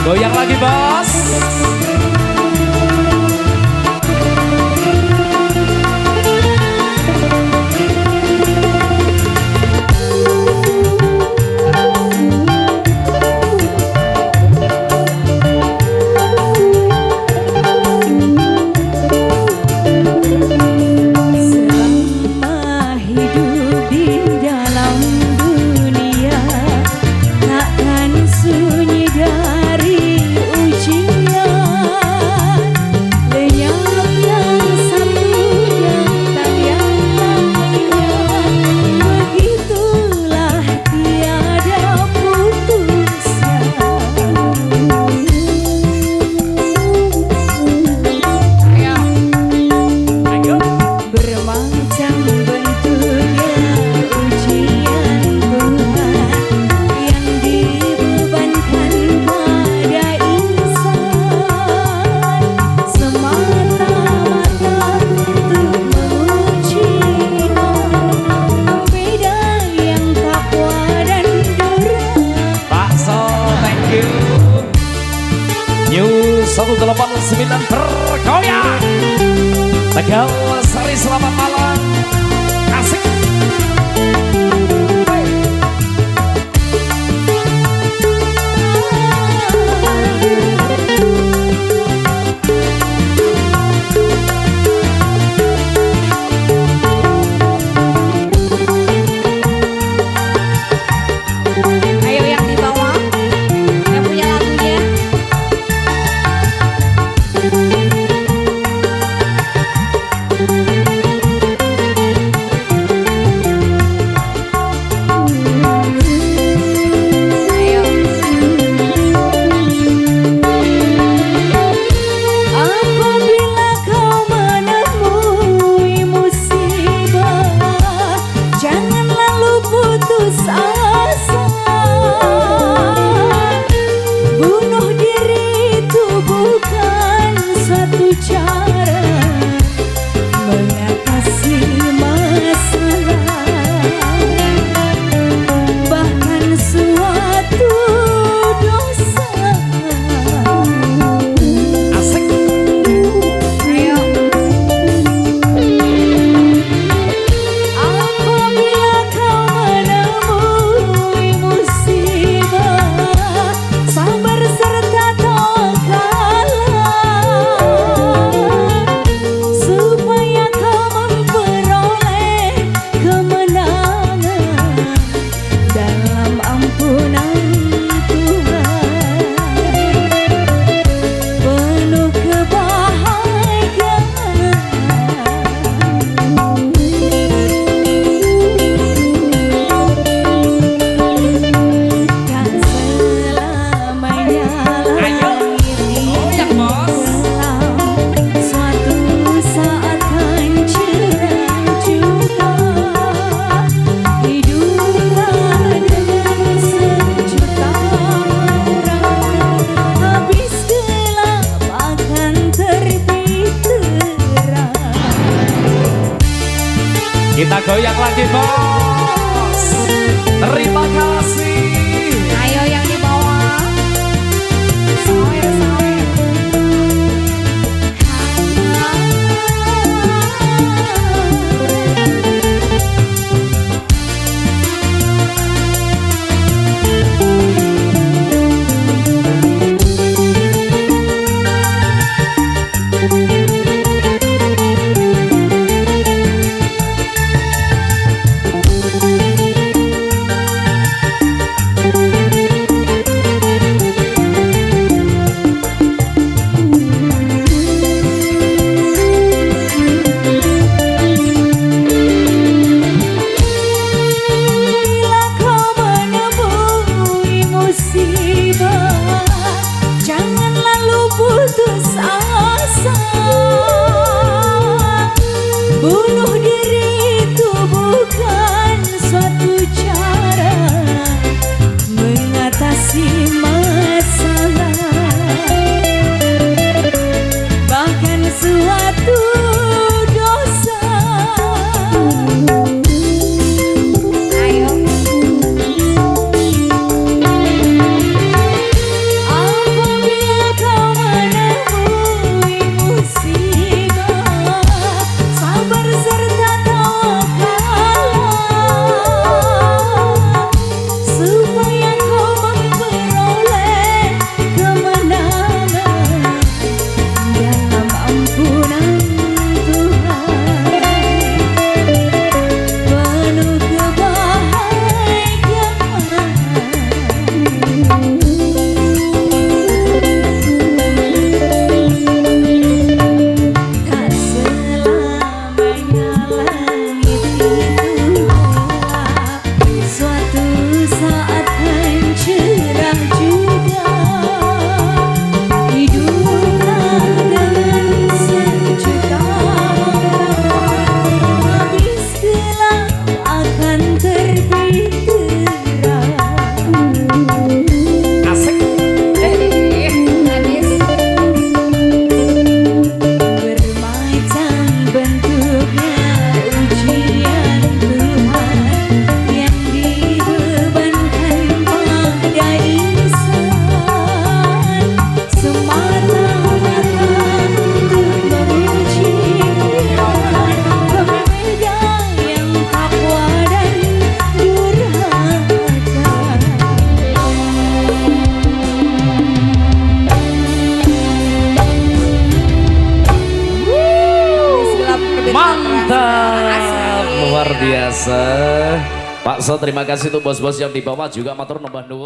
Goyang lagi bang. 189 bergoyang. Tegal Sari selamat malam. Terima biasa. Pak So terima kasih untuk bos-bos yang di bawah juga matur nambah nuwun.